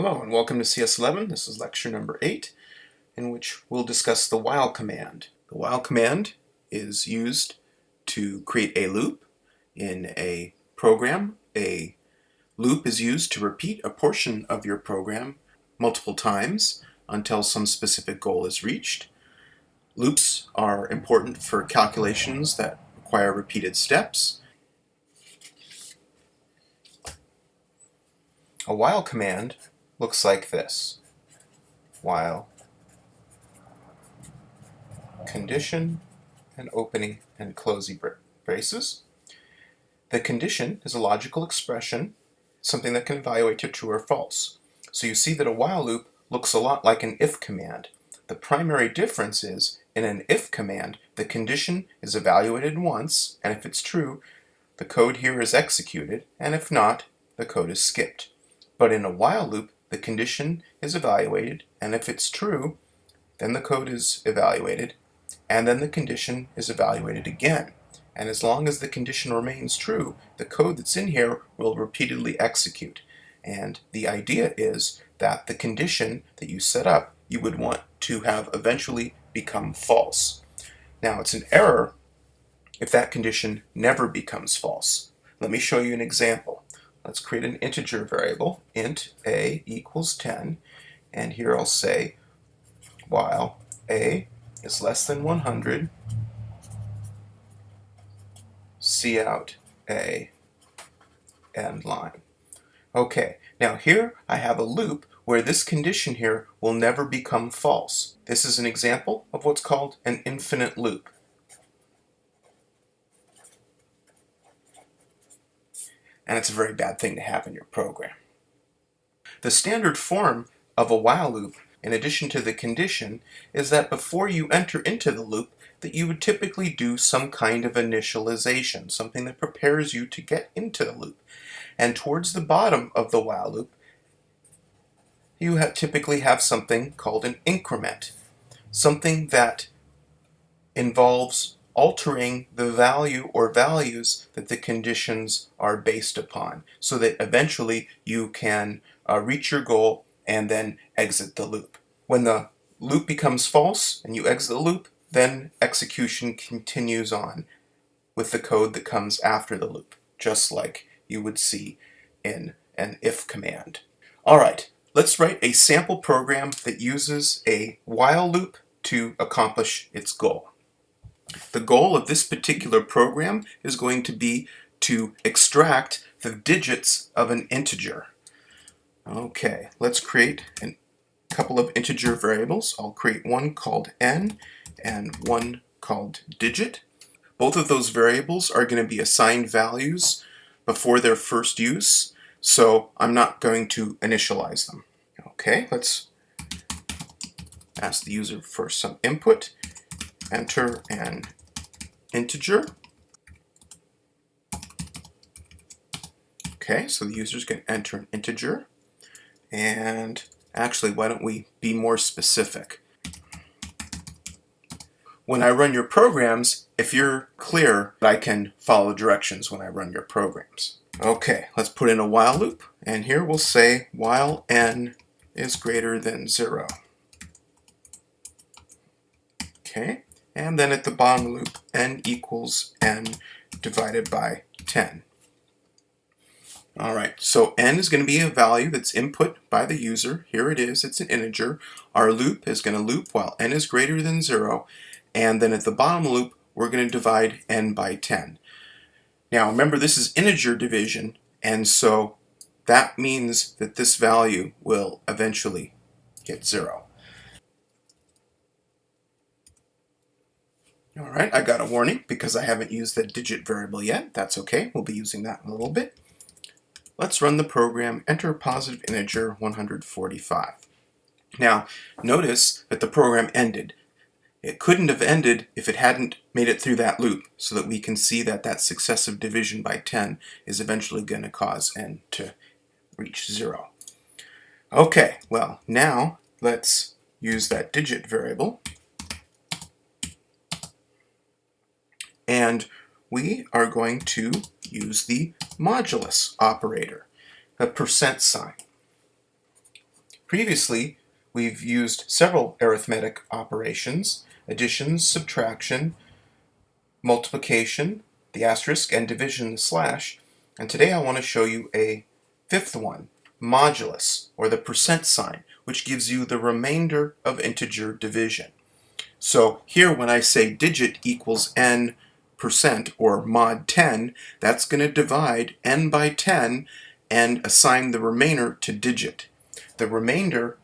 Hello and welcome to CS11. This is lecture number 8 in which we'll discuss the while command. The while command is used to create a loop in a program. A loop is used to repeat a portion of your program multiple times until some specific goal is reached. Loops are important for calculations that require repeated steps. A while command looks like this. While condition and opening and closing braces. The condition is a logical expression, something that can evaluate to true or false. So you see that a while loop looks a lot like an if command. The primary difference is in an if command, the condition is evaluated once, and if it's true, the code here is executed, and if not, the code is skipped. But in a while loop, the condition is evaluated, and if it's true, then the code is evaluated, and then the condition is evaluated again. And as long as the condition remains true, the code that's in here will repeatedly execute. And the idea is that the condition that you set up, you would want to have eventually become false. Now, it's an error if that condition never becomes false. Let me show you an example. Let's create an integer variable, int a equals 10, and here I'll say while a is less than 100, see out a end line. Okay, now here I have a loop where this condition here will never become false. This is an example of what's called an infinite loop. And it's a very bad thing to have in your program. The standard form of a while loop, in addition to the condition, is that before you enter into the loop, that you would typically do some kind of initialization, something that prepares you to get into the loop. And towards the bottom of the while loop, you have typically have something called an increment, something that involves altering the value or values that the conditions are based upon so that eventually you can uh, reach your goal and then exit the loop. When the loop becomes false and you exit the loop, then execution continues on with the code that comes after the loop, just like you would see in an if command. All right, let's write a sample program that uses a while loop to accomplish its goal. The goal of this particular program is going to be to extract the digits of an integer. Okay, let's create a couple of integer variables. I'll create one called n and one called digit. Both of those variables are going to be assigned values before their first use, so I'm not going to initialize them. Okay, let's ask the user for some input enter an integer. Okay, so the user's going to enter an integer. And actually, why don't we be more specific? When I run your programs, if you're clear, I can follow directions when I run your programs. Okay, let's put in a while loop, and here we'll say while n is greater than 0. Okay, and then at the bottom loop, n equals n divided by 10. All right, so n is going to be a value that's input by the user. Here it is, it's an integer. Our loop is going to loop while n is greater than 0, and then at the bottom loop, we're going to divide n by 10. Now remember, this is integer division, and so that means that this value will eventually get 0. All right, I got a warning because I haven't used the digit variable yet. That's okay, we'll be using that in a little bit. Let's run the program, enter positive integer 145. Now, notice that the program ended. It couldn't have ended if it hadn't made it through that loop so that we can see that that successive division by 10 is eventually going to cause n to reach 0. Okay, well, now let's use that digit variable and we are going to use the modulus operator, the percent sign. Previously, we've used several arithmetic operations, addition, subtraction, multiplication, the asterisk, and division, the slash, and today I want to show you a fifth one, modulus, or the percent sign, which gives you the remainder of integer division. So here when I say digit equals n percent or mod 10, that's going to divide n by 10 and assign the remainder to digit. The remainder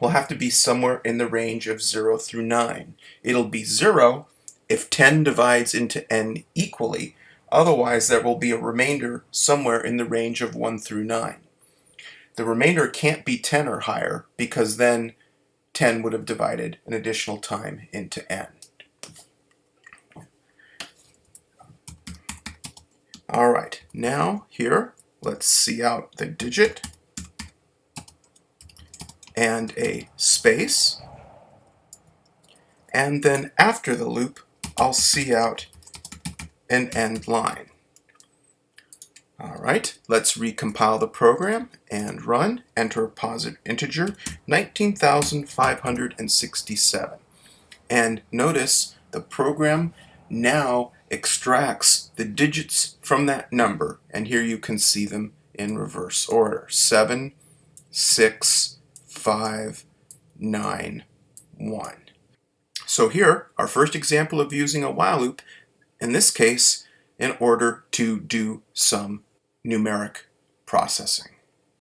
will have to be somewhere in the range of 0 through 9. It'll be 0 if 10 divides into n equally, otherwise there will be a remainder somewhere in the range of 1 through 9. The remainder can't be 10 or higher because then 10 would have divided an additional time into n. Alright, now here, let's see out the digit and a space. And then after the loop, I'll see out an end line. All right, let's recompile the program and run. Enter positive integer, 19,567. And notice the program now extracts the digits from that number. And here you can see them in reverse order. 7, 6, 5, 9, 1. So here, our first example of using a while loop, in this case, in order to do some numeric processing.